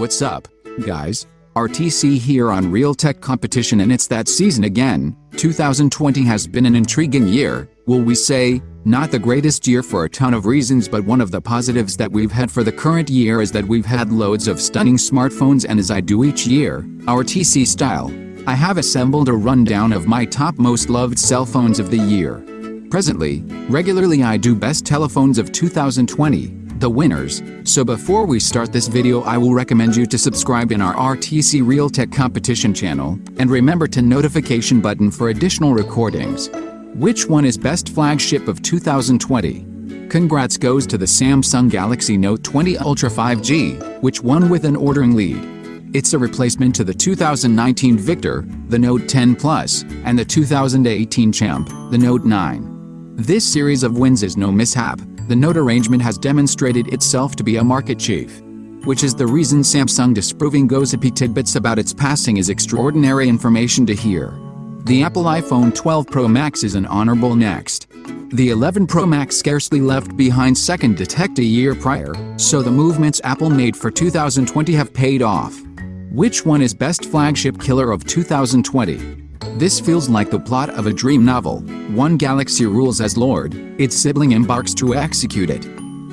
What's up, guys? RTC here on Real Tech Competition and it's that season again. 2020 has been an intriguing year, will we say? Not the greatest year for a ton of reasons but one of the positives that we've had for the current year is that we've had loads of stunning smartphones and as I do each year, RTC style, I have assembled a rundown of my top most loved cell phones of the year. Presently, regularly I do best telephones of 2020, the winners, so before we start this video I will recommend you to subscribe in our RTC Real Tech competition channel, and remember to notification button for additional recordings. Which one is best flagship of 2020? Congrats goes to the Samsung Galaxy Note 20 Ultra 5G, which won with an ordering lead. It's a replacement to the 2019 Victor, the Note 10 Plus, and the 2018 Champ, the Note 9. This series of wins is no mishap, the note arrangement has demonstrated itself to be a market chief. Which is the reason Samsung disproving gossipy tidbits about its passing is extraordinary information to hear. The Apple iPhone 12 Pro Max is an honorable next. The 11 Pro Max scarcely left behind second detect a year prior, so the movements Apple made for 2020 have paid off. Which one is best flagship killer of 2020? This feels like the plot of a dream novel. One galaxy rules as lord, its sibling embarks to execute it.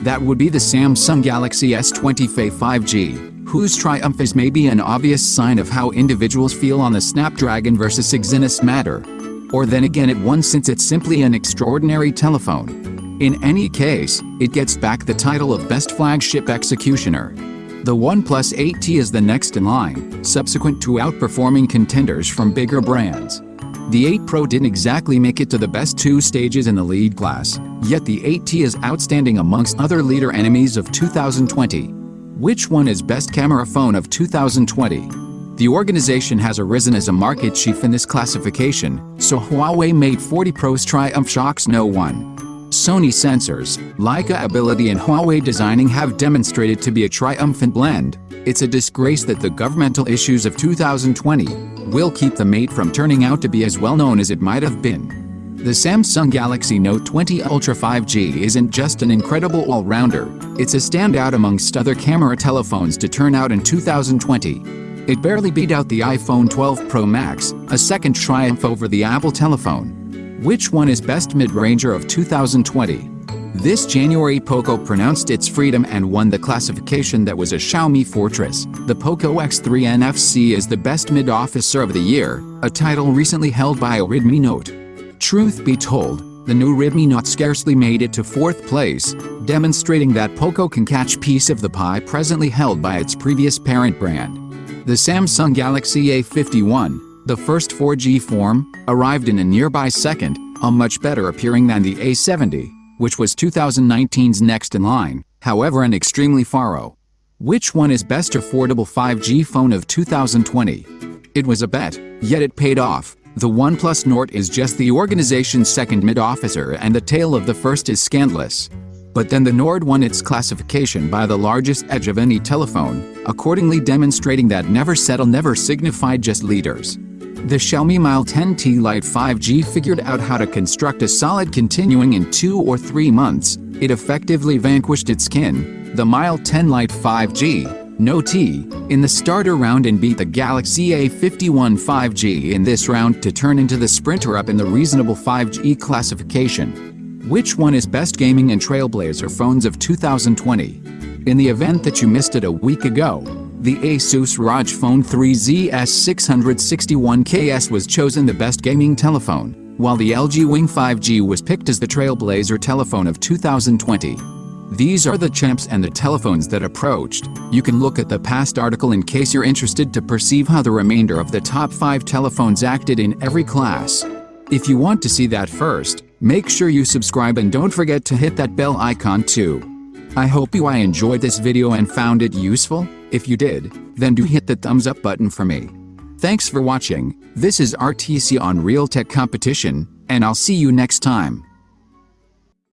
That would be the Samsung Galaxy S20 FE 5G, whose triumph is maybe an obvious sign of how individuals feel on the Snapdragon versus Exynos matter. Or then again it won since it's simply an extraordinary telephone. In any case, it gets back the title of Best Flagship Executioner. The OnePlus 8T is the next in line, subsequent to outperforming contenders from bigger brands. The 8 Pro didn't exactly make it to the best two stages in the lead class, yet the 8T is outstanding amongst other leader enemies of 2020. Which one is best camera phone of 2020? The organization has arisen as a market chief in this classification, so Huawei Mate 40 Pro's triumph shocks no one. Sony sensors, Leica ability and Huawei designing have demonstrated to be a triumphant blend. It's a disgrace that the governmental issues of 2020 will keep the mate from turning out to be as well known as it might have been. The Samsung Galaxy Note 20 Ultra 5G isn't just an incredible all-rounder, it's a standout amongst other camera telephones to turn out in 2020. It barely beat out the iPhone 12 Pro Max, a second triumph over the Apple telephone. Which one is best mid-ranger of 2020? This January Poco pronounced its freedom and won the classification that was a Xiaomi fortress. The Poco X3 NFC is the best mid-officer of the year, a title recently held by a Redmi Note. Truth be told, the new Redmi Note scarcely made it to fourth place, demonstrating that Poco can catch piece of the pie presently held by its previous parent brand. The Samsung Galaxy A51, the first 4G form arrived in a nearby second, a much better appearing than the A70, which was 2019's next in line, however an extremely faro. Which one is best affordable 5G phone of 2020? It was a bet, yet it paid off. The OnePlus Nord is just the organization's second mid-officer and the tale of the first is scandalous. But then the Nord won its classification by the largest edge of any telephone, accordingly demonstrating that never settle never signified just leaders. The Xiaomi Mile 10T Lite 5G figured out how to construct a solid continuing in two or three months. It effectively vanquished its kin, the Mile 10 Lite 5G, no T, in the starter round and beat the Galaxy A51 5G in this round to turn into the sprinter up in the reasonable 5G classification. Which one is best gaming and trailblazer phones of 2020? In the event that you missed it a week ago, the Asus ROG Phone 3Z S661KS was chosen the best gaming telephone, while the LG Wing 5G was picked as the trailblazer telephone of 2020. These are the champs and the telephones that approached. You can look at the past article in case you're interested to perceive how the remainder of the top 5 telephones acted in every class. If you want to see that first, make sure you subscribe and don't forget to hit that bell icon too. I hope you I enjoyed this video and found it useful. If you did, then do hit the thumbs up button for me. Thanks for watching, this is RTC on Real Tech Competition, and I'll see you next time.